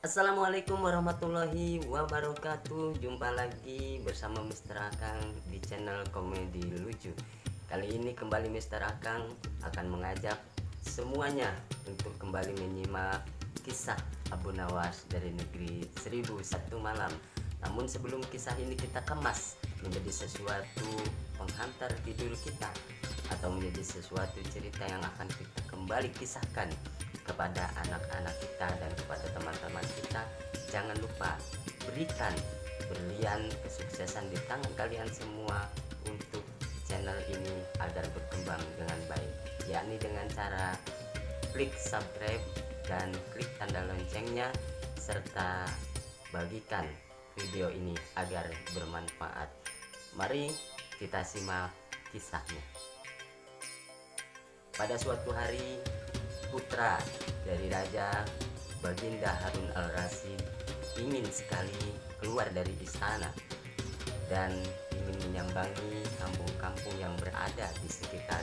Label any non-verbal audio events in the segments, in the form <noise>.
Assalamualaikum warahmatullahi wabarakatuh Jumpa lagi bersama Mr. Akang di channel komedi lucu Kali ini kembali Mr. Akang akan mengajak semuanya Untuk kembali menyimak kisah Abu Nawas dari negeri 1001 malam Namun sebelum kisah ini kita kemas menjadi sesuatu penghantar tidur kita Atau menjadi sesuatu cerita yang akan kita kembali kisahkan kepada anak-anak kita dan kepada teman-teman kita jangan lupa berikan berlian kesuksesan di tangan kalian semua untuk channel ini agar berkembang dengan baik yakni dengan cara klik subscribe dan klik tanda loncengnya serta bagikan video ini agar bermanfaat. Mari kita simak kisahnya. Pada suatu hari putra dari Raja Baginda Harun al-Rasyid ingin sekali keluar dari istana dan ingin menyambangi kampung-kampung yang berada di sekitar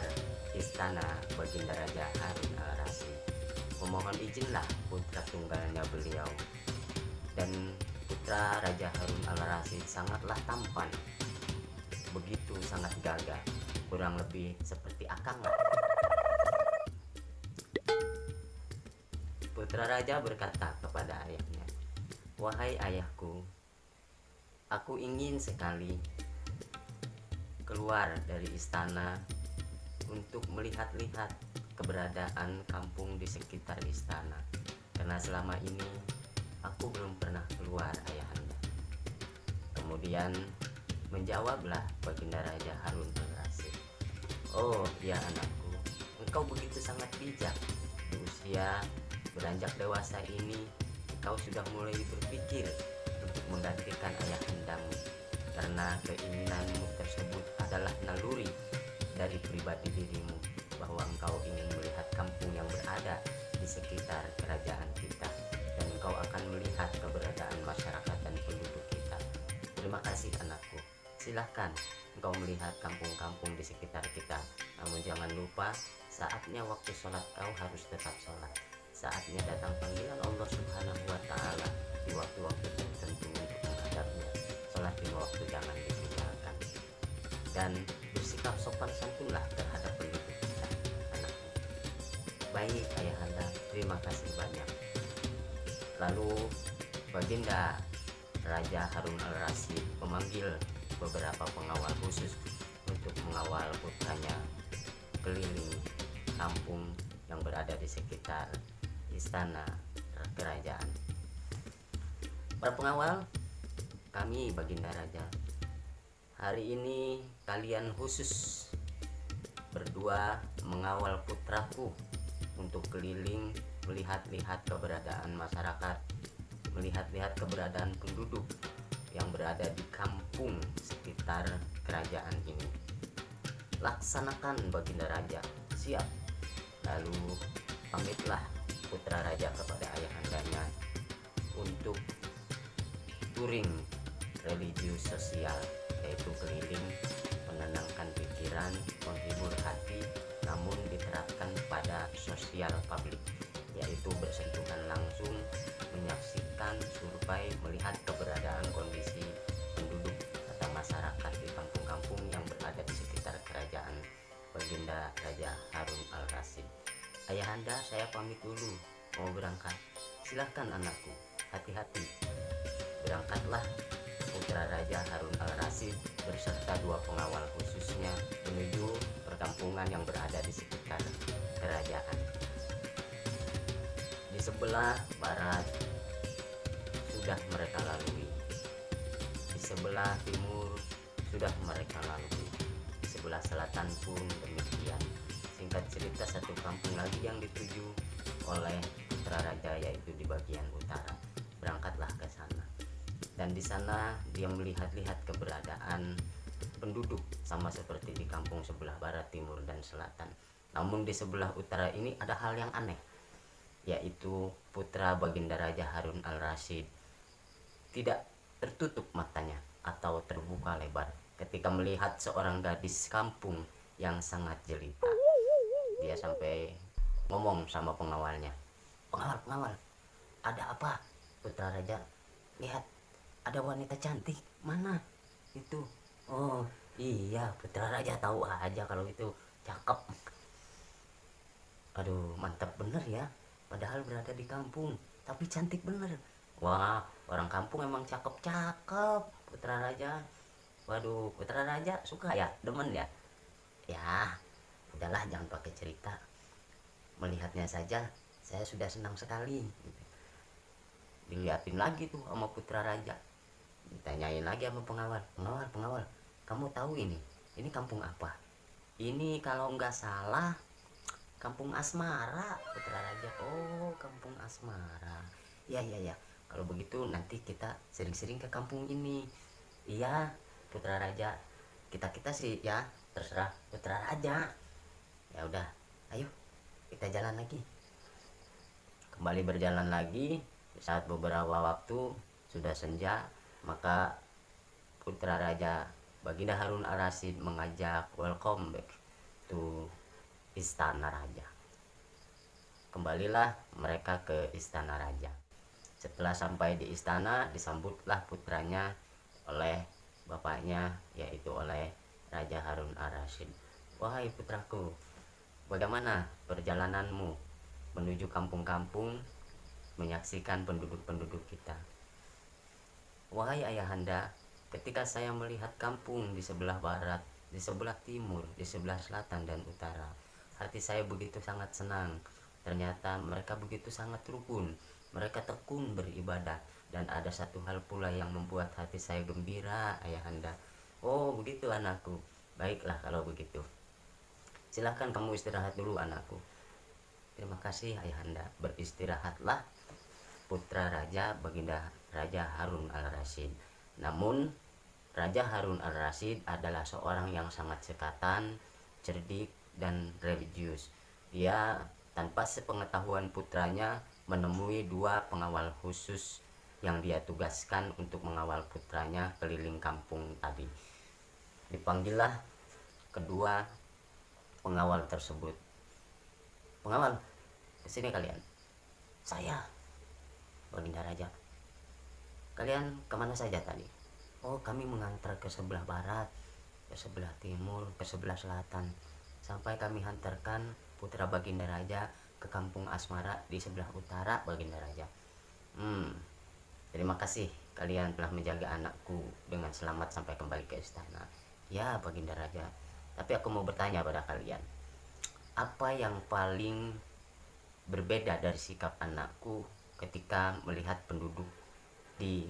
istana Baginda Raja Harun al-Rasyid. Memohon izinlah putra tunggalnya beliau. Dan putra Raja Harun al-Rasyid sangatlah tampan. Begitu sangat gagah kurang lebih seperti akang Putra raja berkata kepada ayahnya, "Wahai ayahku, aku ingin sekali keluar dari istana untuk melihat-lihat keberadaan kampung di sekitar istana. Karena selama ini aku belum pernah keluar ayahanda." Kemudian menjawablah baginda Raja Harun al-Rasyid, "Oh, ya anakku, engkau begitu sangat bijak di usia beranjak dewasa ini kau sudah mulai berpikir untuk menggantikan ayah hendamu karena keinginanmu tersebut adalah naluri dari pribadi dirimu bahwa engkau ingin melihat kampung yang berada di sekitar kerajaan kita dan engkau akan melihat keberadaan masyarakat dan penduduk kita. Terima kasih anakku. Silahkan engkau melihat kampung-kampung di sekitar kita namun jangan lupa saatnya waktu sholat kau harus tetap sholat saatnya datang panggilan Allah Subhanahu wa taala di waktu-waktu tertentu untuk menghadapnya. Salat lima waktu jangan ditinggalkan. Dan bersikap sopan santunlah terhadap penduduk kita, anakku. Baik ayahanda, terima kasih banyak. Lalu Baginda Raja Harun al-Rasyid memanggil beberapa pengawal khusus untuk mengawal putranya keliling kampung yang berada di sekitar istana kerajaan. Para pengawal, kami Baginda Raja. Hari ini kalian khusus berdua mengawal putraku untuk keliling melihat-lihat keberadaan masyarakat, melihat-lihat keberadaan penduduk yang berada di kampung sekitar kerajaan ini. Laksanakan Baginda Raja, siap. Lalu pamitlah putra raja kepada ayahandanya untuk touring religius sosial yaitu keliling menenangkan pikiran menghibur hati namun diterapkan pada sosial publik yaitu bersentuhan langsung menyaksikan survei melihat keberadaan kondisi penduduk atau masyarakat di kampung-kampung yang berada di sekitar kerajaan Baginda Raja Harun al-Rasyid Ayahanda, saya pamit dulu. Mau berangkat. Silahkan anakku, hati-hati. Berangkatlah putra Raja Harun al-Rasyid berserta dua pengawal khususnya menuju perkampungan yang berada di sekitar kerajaan. Di sebelah barat sudah mereka lalui. Di sebelah timur sudah mereka lalui. Di sebelah selatan pun demikian singkat cerita satu kampung lagi yang dituju oleh putra raja yaitu di bagian utara. Berangkatlah ke sana. Dan di sana dia melihat-lihat keberadaan penduduk sama seperti di kampung sebelah barat timur dan selatan. Namun di sebelah utara ini ada hal yang aneh yaitu putra baginda raja Harun al-Rasyid tidak tertutup matanya atau terbuka lebar ketika melihat seorang gadis kampung yang sangat jelita dia sampai ngomong sama pengawalnya. Pengawal pengawal ada apa? Putra raja lihat ada wanita cantik. Mana? Itu. Oh iya putra raja tahu aja kalau itu cakep. Aduh mantap bener ya. Padahal berada di kampung tapi cantik bener. Wah orang kampung emang cakep-cakep putra raja waduh putra raja suka ya? Demen ya? Ya udahlah jangan pakai cerita. Melihatnya saja saya sudah senang sekali dilihatin lagi tuh sama putra raja. Ditanyain lagi sama pengawal pengawal pengawal kamu tahu ini? Ini kampung apa? Ini kalau nggak salah kampung asmara putra raja. Oh kampung asmara. Ya ya ya kalau begitu nanti kita sering-sering ke kampung ini. Iya putra raja. Kita kita sih ya terserah putra raja ya udah ayo kita jalan lagi. Kembali berjalan lagi saat beberapa waktu sudah senja maka putra raja Baginda Harun Ar-Rasyid mengajak welcome back to istana raja. Kembalilah mereka ke istana raja. Setelah sampai di istana disambutlah putranya oleh bapaknya yaitu oleh Raja Harun Ar-Rasyid wahai putraku bagaimana perjalananmu menuju kampung-kampung menyaksikan penduduk-penduduk kita Wahai ayahanda, ketika saya melihat kampung di sebelah barat, di sebelah timur, di sebelah selatan dan utara, hati saya begitu sangat senang. Ternyata mereka begitu sangat rukun, mereka tekun beribadah, dan ada satu hal pula yang membuat hati saya gembira, ayahanda. Oh, begitu anakku. Baiklah kalau begitu. Silahkan kamu istirahat dulu anakku. Terima kasih ayahanda. Beristirahatlah putra raja baginda Raja Harun al-Rasyid. Namun Raja Harun al-Rasyid adalah seorang yang sangat sekatan, cerdik, dan religius. Dia tanpa sepengetahuan putranya menemui dua pengawal khusus yang dia tugaskan untuk mengawal putranya keliling kampung tadi. Dipanggillah kedua pengawal tersebut. Pengawal, ke sini kalian. Saya, Baginda Raja. Kalian ke mana saja tadi? Oh kami mengantar ke sebelah barat ke sebelah timur ke sebelah selatan. Sampai kami hantarkan putra baginda raja ke kampung asmara di sebelah utara baginda raja. Hmm terima kasih. Kalian telah menjaga anakku dengan selamat sampai kembali ke istana. Ya baginda raja tapi aku mau bertanya pada kalian. Apa yang paling berbeda dari sikap anakku ketika melihat penduduk di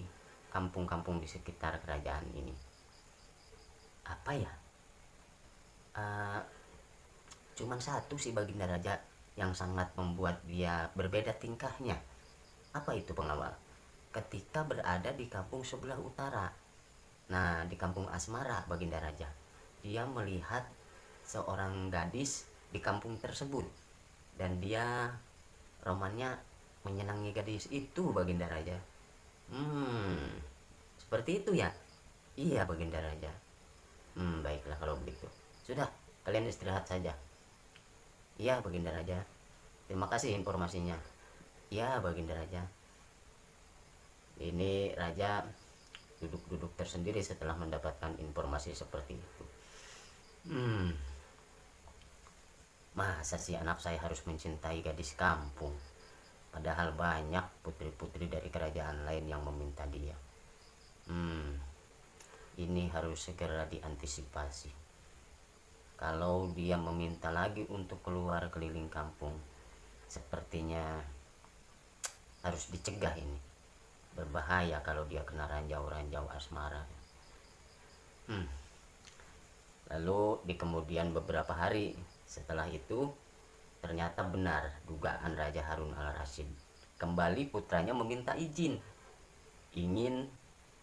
kampung-kampung di sekitar kerajaan ini? Apa ya? Uh, cuman satu sih baginda raja yang sangat membuat dia berbeda tingkahnya. Apa itu pengawal? Ketika berada di kampung sebelah utara. Nah di kampung asmara baginda raja dia melihat seorang gadis di kampung tersebut dan dia romannya menyenangi gadis itu baginda raja Hmm, seperti itu ya? Iya, Baginda Raja. Hmm, baiklah kalau begitu. Sudah, kalian istirahat saja. Iya, Baginda Raja. Terima kasih informasinya. Iya, Baginda Raja. Ini Raja duduk-duduk tersendiri setelah mendapatkan informasi seperti itu. Hmm. Masa sih anak saya harus mencintai gadis kampung? Padahal banyak putri-putri dari kerajaan lain yang meminta dia. Hmm, ini harus segera diantisipasi. Kalau dia meminta lagi untuk keluar keliling kampung, sepertinya harus dicegah ini. Berbahaya kalau dia kena ranjau-ranjau asmara. Hmm. Lalu di kemudian beberapa hari setelah itu Ternyata benar dugaan Raja Harun al-Rasyid. Kembali putranya meminta izin. Ingin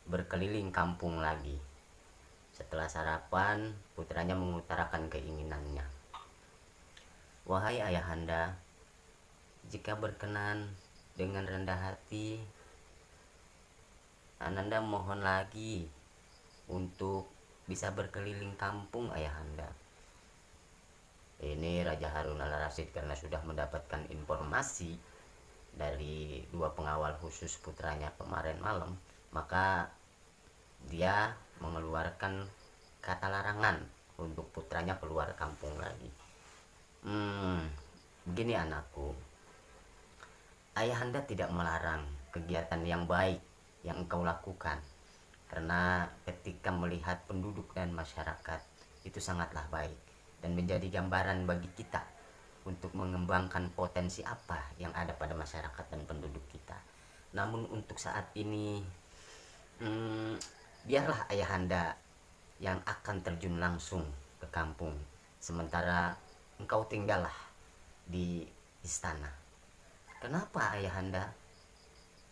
berkeliling kampung lagi. Setelah sarapan, putranya mengutarakan keinginannya. Wahai ayahanda, jika berkenan dengan rendah hati, Ananda mohon lagi untuk bisa berkeliling kampung ayahanda. Ini Raja Harun al Rasid karena sudah mendapatkan informasi dari dua pengawal khusus putranya kemarin malam maka dia mengeluarkan kata larangan untuk putranya keluar kampung lagi. Hmm begini anakku ayahanda tidak melarang kegiatan yang baik yang engkau lakukan karena ketika melihat penduduk dan masyarakat itu sangatlah baik dan menjadi gambaran bagi kita untuk mengembangkan potensi apa yang ada pada masyarakat dan penduduk kita. Namun untuk saat ini hmm, biarlah ayahanda yang akan terjun langsung ke kampung sementara engkau tinggallah di istana. Kenapa ayahanda?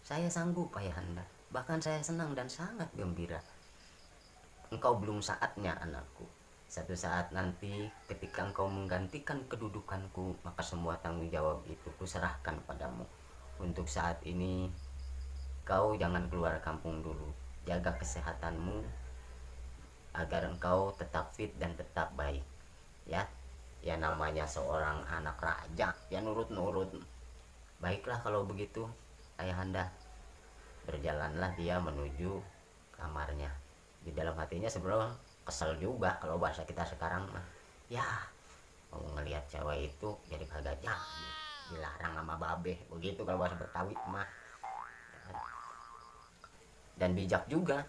Saya sanggup ayahanda bahkan saya senang dan sangat gembira. Engkau belum saatnya anakku. Satu saat nanti ketika engkau menggantikan kedudukanku maka semua tanggung jawab itu kuserahkan padamu. Untuk saat ini kau jangan keluar kampung dulu. Jaga kesehatanmu agar engkau tetap fit dan tetap baik. Ya ya namanya seorang anak raja ya nurut-nurut. Baiklah kalau begitu ayahanda berjalanlah dia menuju kamarnya. Di dalam hatinya sebenarnya kesel juga kalau bahasa kita sekarang mah. Ya mau ngelihat cewek itu jadi kagak jadi. Dilarang sama babe begitu kalau bahasa Betawi mah. Dan bijak juga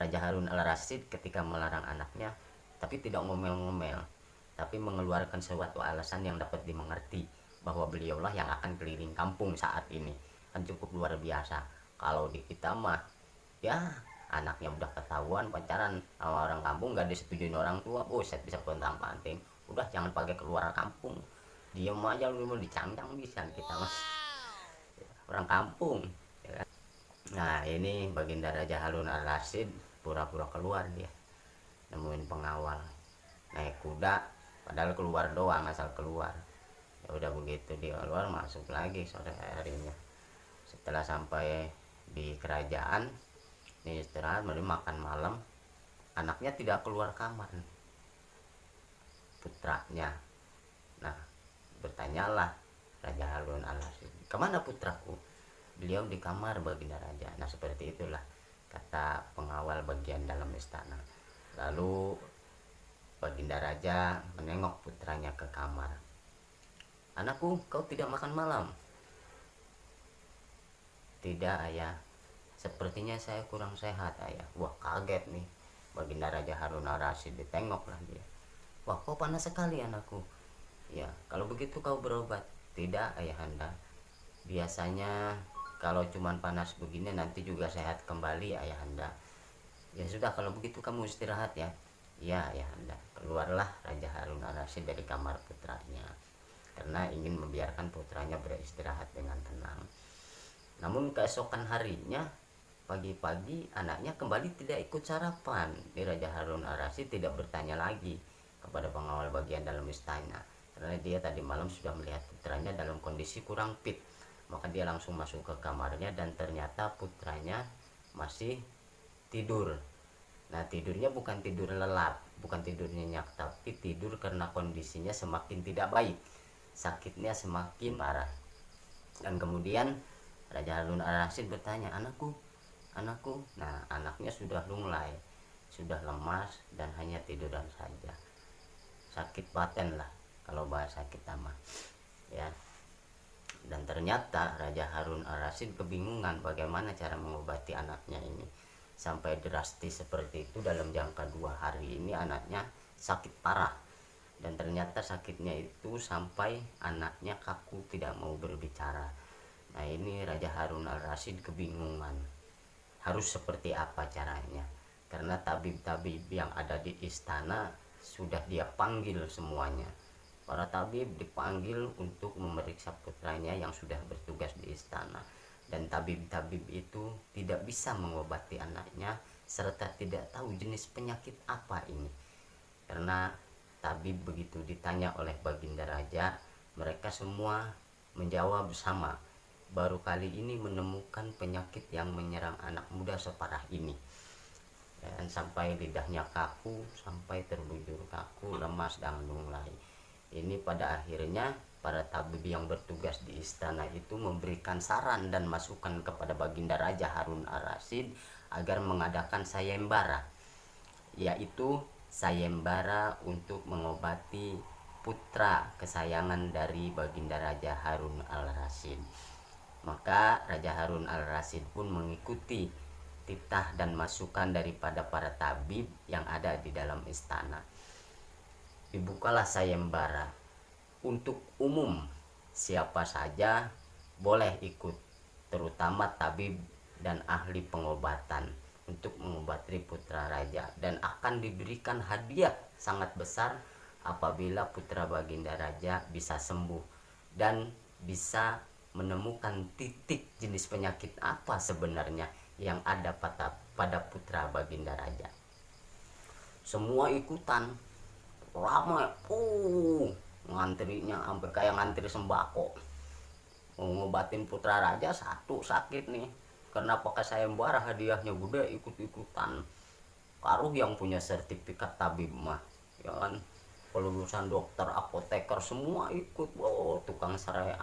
Raja Harun al Rasid ketika melarang anaknya tapi tidak ngomel-ngomel tapi mengeluarkan suatu alasan yang dapat dimengerti bahwa beliaulah yang akan keliling kampung saat ini. Kan cukup luar biasa kalau di kita mah ya anaknya udah ketahuan pacaran sama orang kampung gak disetujuin orang tua oh saya bisa kontang panting. Udah jangan pakai keluar kampung. Diem aja lu mau dicangcang bisa kita mas orang kampung ya kan? nah ini baginda Raja Harun al Rasid pura-pura keluar dia. Nemuin pengawal. Naik kuda padahal keluar doang asal keluar. Ya udah begitu dia keluar masuk lagi sore harinya. Setelah sampai di kerajaan ini istirahat baru makan malam. Anaknya tidak keluar kamar. Putranya. Nah bertanyalah Raja Harun al ke mana putraku? Beliau di kamar baginda raja. Nah seperti itulah kata pengawal bagian dalam istana. Lalu baginda raja menengok putranya ke kamar. Anakku kau tidak makan malam tidak ayah. Sepertinya saya kurang sehat ayah. Wah kaget nih. Baginda Raja Harun al Rasid ditengok lah dia. Wah kok panas sekali anakku. Ya kalau begitu kau berobat. Tidak ayahanda biasanya kalau cuman panas begini nanti juga sehat kembali ayahanda ya sudah. Kalau begitu kamu istirahat ya. Ya ayahanda keluarlah Raja Harun al Rasid dari kamar putranya. Karena ingin membiarkan putranya beristirahat dengan tenang namun keesokan harinya Pagi-pagi anaknya kembali tidak ikut sarapan. Di Raja Harun Arasi tidak bertanya lagi kepada pengawal bagian dalam istana. Karena dia tadi malam sudah melihat putranya dalam kondisi kurang fit. Maka dia langsung masuk ke kamarnya dan ternyata putranya masih tidur. Nah tidurnya bukan tidur lelap, bukan tidur nyenyak, tapi tidur karena kondisinya semakin tidak baik. Sakitnya semakin parah. Dan kemudian Raja Harun Ar-Rasyid bertanya, anakku, anakku? Nah anaknya sudah lunglai sudah lemas dan hanya tiduran saja. Sakit paten lah kalau bahasa kita mah ya. Dan ternyata Raja Harun al-Rasyid kebingungan bagaimana cara mengobati anaknya ini. Sampai drastis seperti itu dalam jangka dua hari ini anaknya sakit parah. Dan ternyata sakitnya itu sampai anaknya kaku tidak mau berbicara nah ini Raja Harun al-Rasyid kebingungan. Harus seperti apa caranya? Karena tabib-tabib yang ada di istana sudah dia panggil semuanya. Para tabib dipanggil untuk memeriksa putranya yang sudah bertugas di istana. Dan tabib-tabib itu tidak bisa mengobati anaknya serta tidak tahu jenis penyakit apa ini. Karena tabib begitu ditanya oleh baginda raja mereka semua menjawab sama baru kali ini menemukan penyakit yang menyerang anak muda separah ini. Dan sampai lidahnya kaku sampai terbujur kaku lemas dan lunglai. Ini pada akhirnya para tabib yang bertugas di istana itu memberikan saran dan masukan kepada Baginda Raja Harun al-Rasyid agar mengadakan sayembara yaitu sayembara untuk mengobati putra kesayangan dari Baginda Raja Harun al-Rasyid maka Raja Harun al-Rasyid pun mengikuti titah dan masukan daripada para tabib yang ada di dalam istana. Dibukalah sayembara. Untuk umum siapa saja boleh ikut terutama tabib dan ahli pengobatan untuk mengobati putra raja. Dan akan diberikan hadiah sangat besar apabila putra baginda raja bisa sembuh dan bisa menemukan titik jenis penyakit apa sebenarnya yang ada pada pada putra baginda raja? Semua ikutan ramai uh ngantrinya sampai kayak ngantri sembako. Ngobatin putra raja satu sakit nih. Karena pakai sayembara hadiahnya gede ikut-ikutan. Karuh yang punya sertifikat tabib mah ya kan? Kelulusan dokter apoteker semua ikut. Oh tukang sereak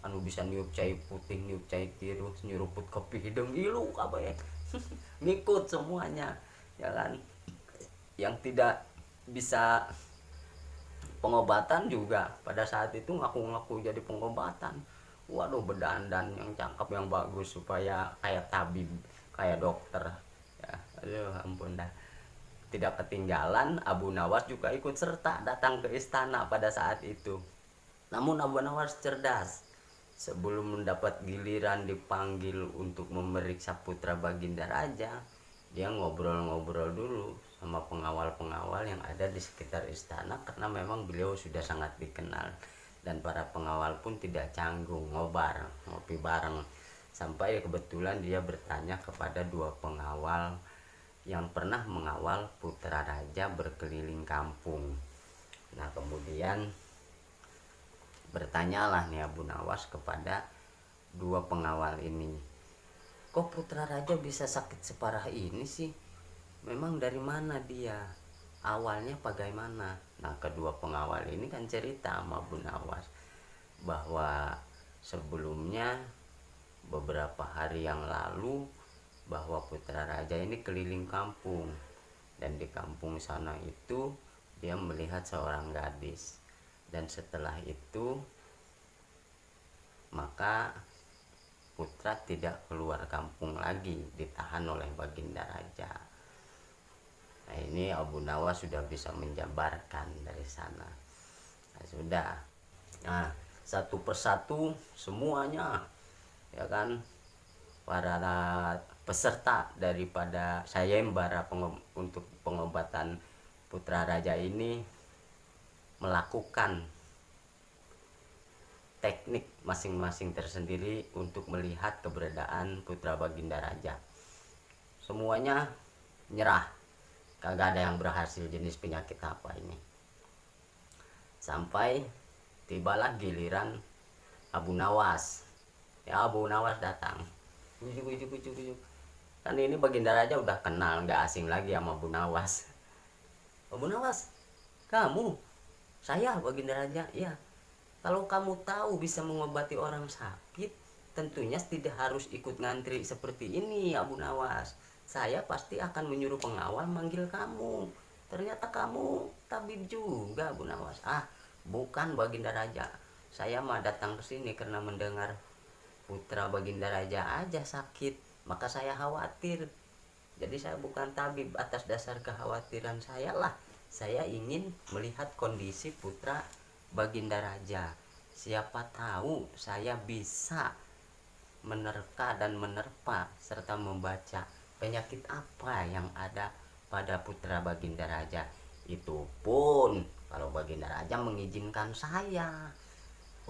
anu bisa niup cai putih niup cai tiru nyuruput kopi hidung. Ilu kabeh <laughs> ngikut semuanya ya kan? Yang tidak bisa pengobatan juga. Pada saat itu ngaku-ngaku jadi pengobatan. Waduh bedandan yang cakep yang bagus supaya kayak tabib kayak dokter. Ya aduh ampun dah. Tidak ketinggalan Abu Nawas juga ikut serta datang ke istana pada saat itu. Namun Abu Nawas cerdas sebelum mendapat giliran dipanggil untuk memeriksa putra baginda raja dia ngobrol-ngobrol dulu sama pengawal-pengawal yang ada di sekitar istana karena memang beliau sudah sangat dikenal. Dan para pengawal pun tidak canggung ngobar ngopi bareng. Sampai kebetulan dia bertanya kepada dua pengawal yang pernah mengawal putra raja berkeliling kampung. Nah kemudian bertanyalah nih Abu Nawas kepada dua pengawal ini. Kok putra raja bisa sakit separah ini sih? Memang dari mana dia? Awalnya bagaimana? Nah kedua pengawal ini kan cerita sama Bu Nawas bahwa sebelumnya beberapa hari yang lalu bahwa putra raja ini keliling kampung. Dan di kampung sana itu dia melihat seorang gadis dan setelah itu maka putra tidak keluar kampung lagi ditahan oleh baginda raja. Nah ini Abu Nawas sudah bisa menjabarkan dari sana. Nah, sudah. Nah satu persatu semuanya ya kan? Para peserta daripada sayembara pengob untuk pengobatan putra raja ini melakukan teknik masing-masing tersendiri untuk melihat keberadaan putra baginda raja. Semuanya nyerah. Kagak ada yang berhasil jenis penyakit apa ini. Sampai tibalah giliran Abu Nawas. Ya Abu Nawas datang. Ujuk ujuk ujuk ujuk. Kan ini baginda raja udah kenal nggak asing lagi sama Abu Nawas. Abu Nawas kamu saya baginda raja ya kalau kamu tahu bisa mengobati orang sakit tentunya tidak harus ikut ngantri seperti ini Abu Nawas. Saya pasti akan menyuruh pengawal manggil kamu. Ternyata kamu tabib juga Bu Nawas. Ah bukan Baginda Raja saya mah datang ke sini karena mendengar putra Baginda Raja aja sakit. Maka saya khawatir. Jadi saya bukan tabib atas dasar kekhawatiran saya lah saya ingin melihat kondisi putra Baginda Raja. Siapa tahu saya bisa menerka dan menerpa serta membaca penyakit apa yang ada pada putra Baginda Raja. Itu pun kalau Baginda Raja mengizinkan saya.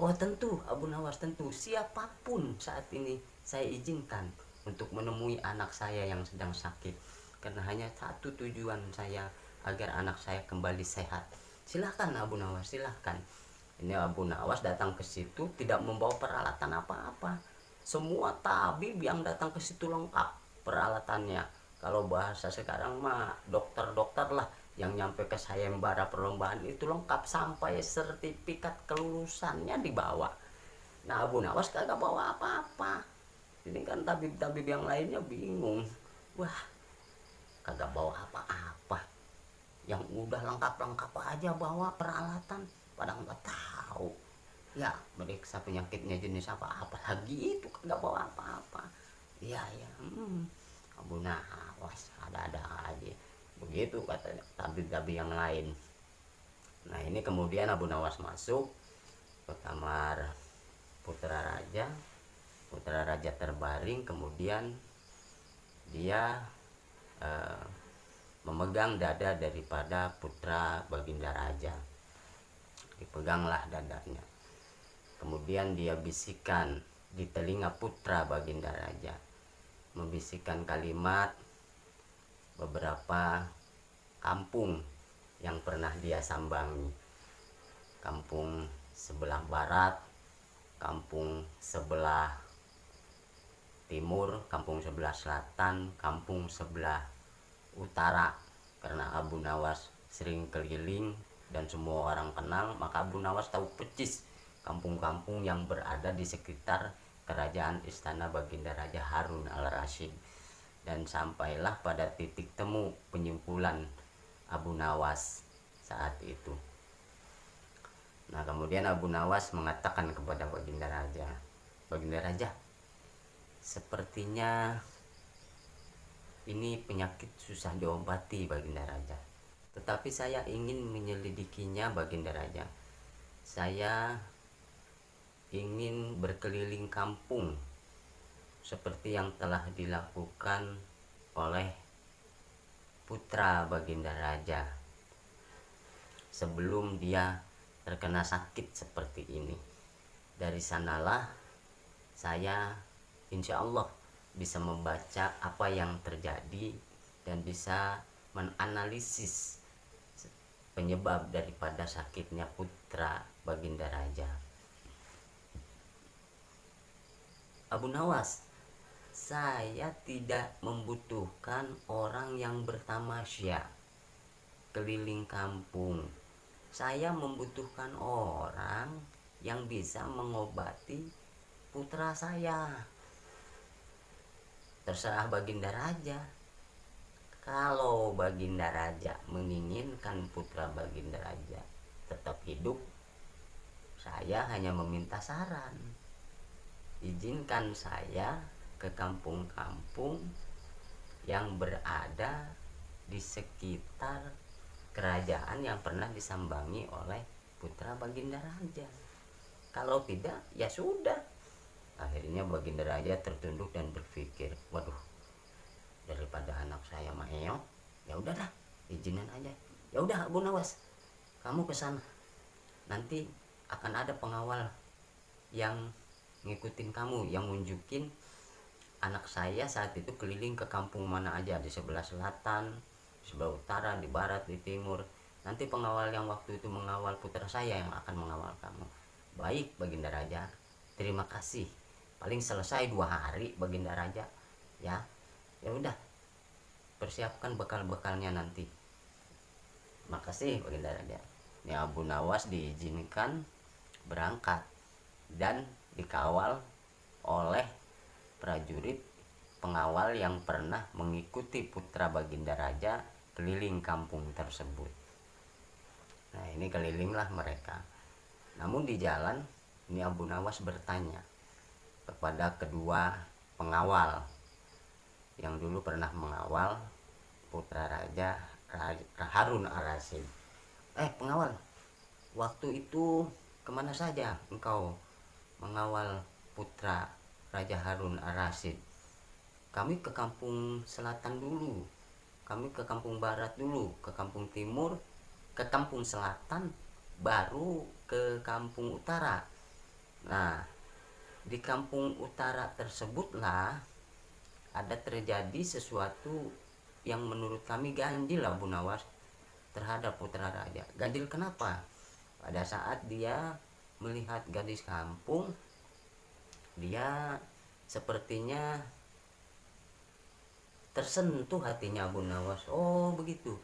Oh tentu Abu Nawas tentu. Siapa pun saat ini saya izinkan untuk menemui anak saya yang sedang sakit. Karena hanya satu tujuan saya agar anak saya kembali sehat. Silahkan Abu Nawas silahkan ini Abu Nawas datang ke situ tidak membawa peralatan apa-apa. Semua tabib yang datang ke situ lengkap peralatannya. Kalau bahasa sekarang mah dokter-dokter lah yang nyampe ke sayembara perlombaan itu lengkap sampai sertifikat kelulusannya dibawa. Nah Abu Nawas kagak bawa apa-apa. Ini kan tabib-tabib yang lainnya bingung. Wah kagak bawa apa-apa yang udah lengkap-lengkap aja bawa peralatan. Pada nggak tahu. Ya meriksa penyakitnya jenis apa. Apa lagi itu kagak bawa apa-apa. Iya ya hmm, Abu Nawas ada-ada aja. Begitu katanya. Tabib-tabib yang lain. Nah ini kemudian Abu Nawas masuk ke kamar putra raja. Putra raja terbaring. Kemudian dia eh, memegang dada daripada putra baginda raja. Dipeganglah dadanya. Kemudian dia bisikan di telinga putra baginda raja. Membisikkan kalimat beberapa kampung yang pernah dia sambangi. Kampung sebelah barat kampung sebelah timur kampung sebelah selatan kampung sebelah utara karena Abu Nawas sering keliling dan semua orang kenal maka Abu Nawas tahu percis kampung-kampung yang berada di sekitar kerajaan istana Baginda Raja Harun al-Rasyid dan sampailah pada titik temu penyimpulan Abu Nawas saat itu. Nah kemudian Abu Nawas mengatakan kepada Baginda Raja, Baginda Raja, sepertinya ini penyakit susah diobati Baginda Raja. Tetapi saya ingin menyelidikinya Baginda Raja. Saya ingin berkeliling kampung seperti yang telah dilakukan oleh putra Baginda Raja sebelum dia terkena sakit seperti ini. Dari sanalah saya insya Allah bisa membaca apa yang terjadi dan bisa menganalisis penyebab daripada sakitnya putra Baginda Raja. Abu Nawas saya tidak membutuhkan orang yang bertamasya keliling kampung saya membutuhkan orang yang bisa mengobati putra saya terserah baginda raja kalau baginda raja menginginkan putra baginda raja tetap hidup saya hanya meminta saran izinkan saya ke kampung-kampung yang berada di sekitar kerajaan yang pernah disambangi oleh putra Baginda Raja. Kalau tidak, ya sudah. Akhirnya Baginda Raja tertunduk dan berpikir, waduh, daripada anak saya Maeo, ya udahlah, izinin aja. Ya udah, Abu Nawas, kamu ke sana. Nanti akan ada pengawal yang ngikutin kamu, yang nunjukin anak saya saat itu keliling ke kampung mana aja di sebelah selatan di sebelah utara di barat di timur nanti pengawal yang waktu itu mengawal putra saya yang akan mengawal kamu baik baginda raja terima kasih paling selesai dua hari baginda raja ya ya udah persiapkan bekal-bekalnya nanti makasih baginda raja ini Abu Nawas diizinkan berangkat dan dikawal oleh prajurit pengawal yang pernah mengikuti putra Baginda Raja keliling kampung tersebut. Nah ini kelilinglah mereka. Namun di jalan ini Abu Nawas bertanya kepada kedua pengawal. Yang dulu pernah mengawal putra Raja Harun al-Rasyid. Eh pengawal, waktu itu ke mana saja engkau mengawal putra Raja Harun Ar-Rasyid? Kami ke kampung selatan dulu kami ke kampung barat dulu ke kampung timur ke kampung selatan baru ke kampung utara. Nah di kampung utara tersebutlah ada terjadi sesuatu yang menurut kami ganjil lah Bu Nawas terhadap putra raja. Ganjil kenapa? Pada saat dia melihat gadis kampung dia sepertinya tersentuh hatinya Abu Nawas oh begitu.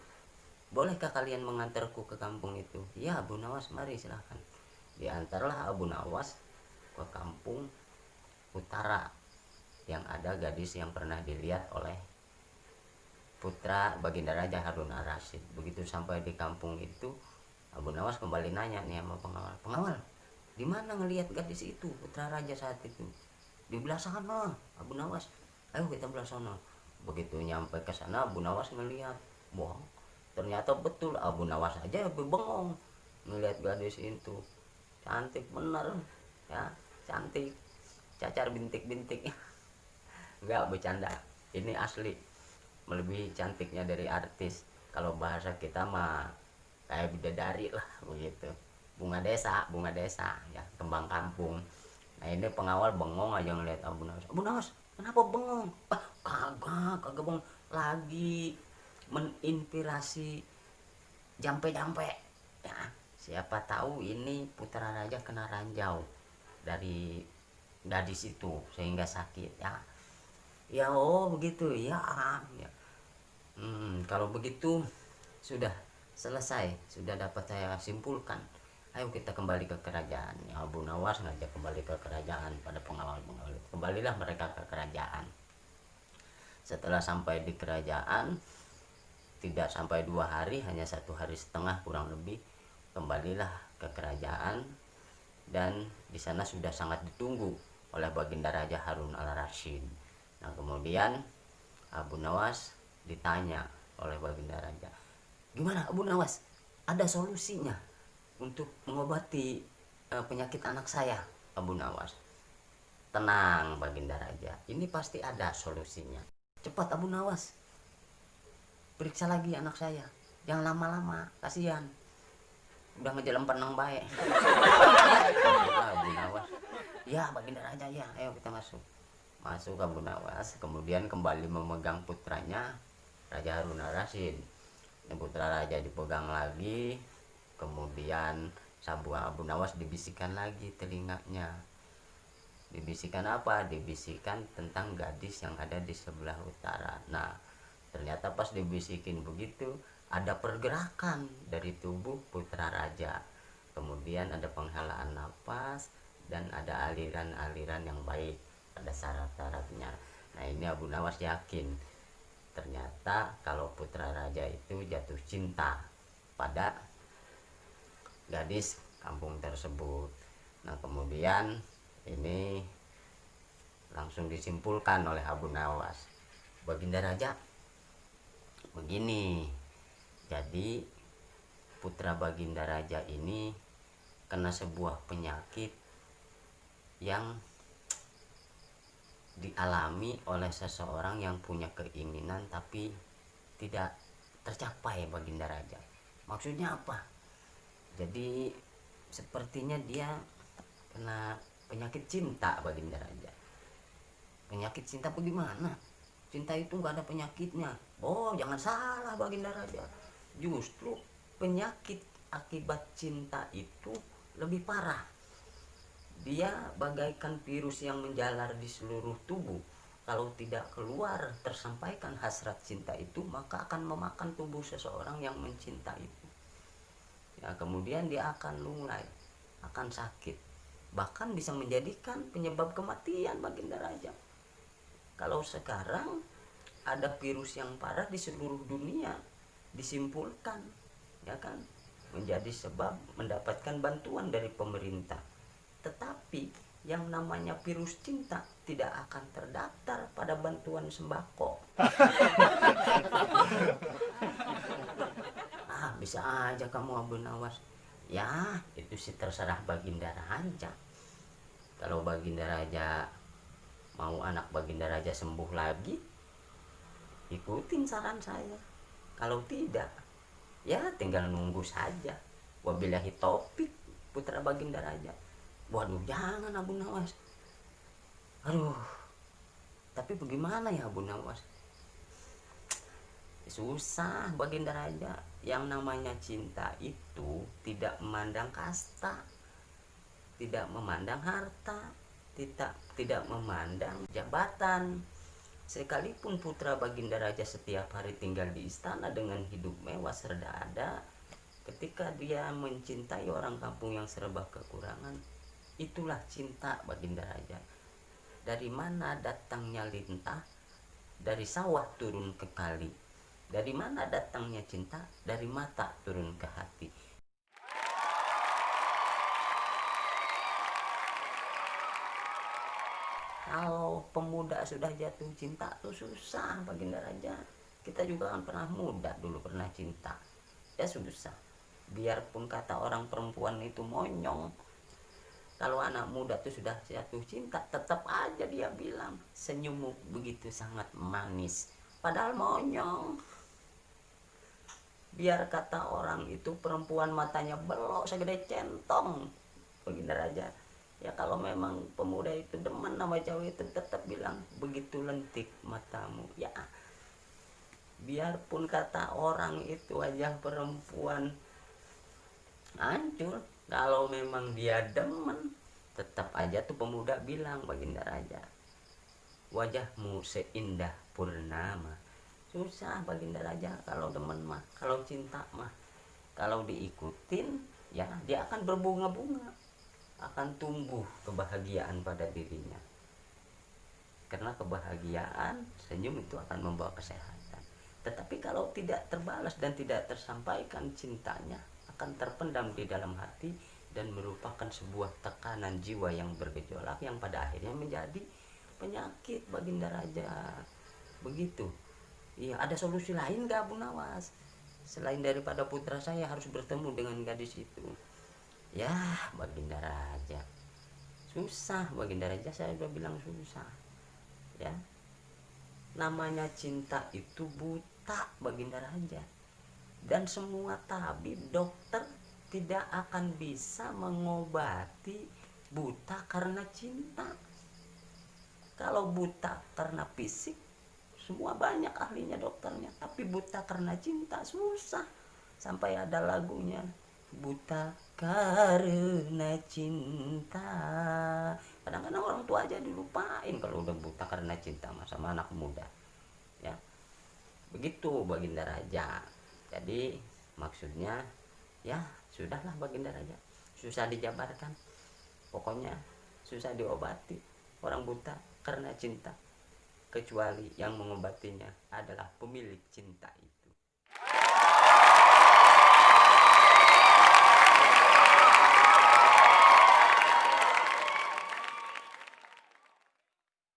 Bolehkah kalian mengantarku ke kampung itu? Ya Abu Nawas mari silahkan diantarlah Abu Nawas ke kampung utara yang ada gadis yang pernah dilihat oleh putra Baginda Raja Harun al-Rasyid begitu sampai di kampung itu Abu Nawas kembali nanya nih sama pengawal pengawal di mana ngelihat gadis itu putra raja saat itu? Di belah sana Abu Nawas. Ayo kita belah sana. Begitu nyampe ke sana Abu Nawas ngelihat wah ternyata betul Abu Nawas aja lebih bengong melihat gadis itu. Cantik bener ya cantik. Cacar bintik-bintik. <laughs> Enggak bercanda ini asli. Melebihi cantiknya dari artis. Kalau bahasa kita mah kayak bidadari lah begitu. Bunga desa bunga desa ya kembang kampung. Nah ini pengawal bengong aja ngeliat Abu Nawas. Abu Nawas kenapa bengong? Ah kagak kagak bengong. Lagi meninspirasi jampe-jampe. Ya siapa tahu ini putra raja kena ranjau dari gadis itu sehingga sakit ya. Ya oh begitu. Ya, ya. Hmm, kalau begitu sudah selesai sudah dapat saya simpulkan. Ayo kita kembali ke kerajaan. Ya Abu Nawas ngajak kembali ke kerajaan pada pengawal pengawal kembalilah mereka ke kerajaan. Setelah sampai di kerajaan tidak sampai dua hari hanya satu hari setengah kurang lebih kembalilah ke kerajaan dan di sana sudah sangat ditunggu oleh baginda Raja Harun al Rashid. Nah kemudian Abu Nawas ditanya oleh baginda Raja, gimana Abu Nawas? Ada solusinya untuk mengobati uh, penyakit anak saya, Abu Nawas? Tenang baginda Raja, ini pasti ada solusinya. Cepat Abu Nawas, periksa lagi anak saya yang lama-lama kasihan udah ngejalan penang baik Nawas ya baginda raja ya. Ayo kita masuk. Masuk ke Abu Nawas kemudian kembali memegang putranya Raja Harun al-Rasyid putra raja dipegang lagi kemudian sabu Abu Nawas dibisikkan lagi telinganya. Dibisikkan apa? Dibisikkan tentang gadis yang ada di sebelah utara. Nah ternyata pas dibisikin begitu ada pergerakan dari tubuh putra raja. Kemudian ada penghalaan nafas dan ada aliran-aliran yang baik pada syarat-syaratnya. Nah ini Abu Nawas yakin ternyata kalau putra raja itu jatuh cinta pada gadis kampung tersebut. Nah kemudian ini langsung disimpulkan oleh Abu Nawas. Baginda Raja begini jadi putra baginda raja ini kena sebuah penyakit yang dialami oleh seseorang yang punya keinginan tapi tidak tercapai baginda raja. Maksudnya apa? Jadi sepertinya dia kena penyakit cinta baginda raja. Penyakit cinta bagaimana cinta itu nggak ada penyakitnya. Oh jangan salah baginda raja justru penyakit akibat cinta itu lebih parah. Dia bagaikan virus yang menjalar di seluruh tubuh. Kalau tidak keluar tersampaikan hasrat cinta itu maka akan memakan tubuh seseorang yang mencintai itu. Ya kemudian dia akan lunglai akan sakit. Bahkan bisa menjadikan penyebab kematian baginda raja. Kalau sekarang ada virus yang parah di seluruh dunia disimpulkan ya kan? Menjadi sebab mendapatkan bantuan dari pemerintah. Tetapi yang namanya virus cinta tidak akan terdaftar pada bantuan sembako. <laughs> Ah bisa aja kamu Abu Nawas. Ya itu sih terserah Baginda Raja. Kalau Baginda Raja mau anak baginda raja sembuh lagi ikutin saran saya kalau tidak ya tinggal nunggu saja. Wabillahi topik putra baginda raja. Waduh jangan Abu Nawas. Aduh tapi bagaimana ya Abu Nawas? Susah baginda raja. Yang namanya cinta itu tidak memandang kasta tidak memandang harta tidak tidak memandang jabatan sekalipun putra Baginda Raja setiap hari tinggal di istana dengan hidup mewah serda ada ketika dia mencintai orang kampung yang serba kekurangan itulah cinta Baginda Raja. Dari mana datangnya lintah? Dari sawah turun ke kali. Dari mana datangnya cinta? Dari mata turun ke hati kalau pemuda sudah jatuh cinta tuh susah Baginda Raja kita juga kan pernah muda dulu pernah cinta. Ya susah. Biarpun kata orang perempuan itu monyong kalau anak muda tuh sudah jatuh cinta tetap aja dia bilang senyummu begitu sangat manis. Padahal monyong. Biar kata orang itu perempuan matanya belok segede centong. Baginda Raja ya kalau memang pemuda itu demen sama cewek itu tetap bilang begitu lentik matamu. Ya biarpun kata orang itu wajah perempuan hancur kalau memang dia demen tetap aja tuh pemuda bilang baginda raja wajahmu seindah purnama. Susah baginda raja kalau demen mah kalau cinta mah. Kalau diikutin ya dia akan berbunga-bunga akan tumbuh kebahagiaan pada dirinya. Karena kebahagiaan senyum itu akan membawa kesehatan. Tetapi kalau tidak terbalas dan tidak tersampaikan cintanya akan terpendam di dalam hati dan merupakan sebuah tekanan jiwa yang bergejolak yang pada akhirnya menjadi penyakit baginda raja begitu. Iya ada solusi lain gak Bu Nawas? Selain daripada putra saya harus bertemu dengan gadis itu ya baginda raja. Susah baginda raja saya udah bilang susah. Ya. Namanya cinta itu buta baginda raja. Dan semua tabib dokter tidak akan bisa mengobati buta karena cinta. Kalau buta karena fisik semua banyak ahlinya dokternya. Tapi buta karena cinta susah. Sampai ada lagunya buta karena cinta. Kadang-kadang orang tua aja dilupain kalau udah buta karena cinta sama anak muda ya. Begitu baginda raja. Jadi maksudnya ya sudahlah baginda raja. Susah dijabarkan. Pokoknya susah diobati. Orang buta karena cinta. Kecuali yang mengobatinya adalah pemilik cinta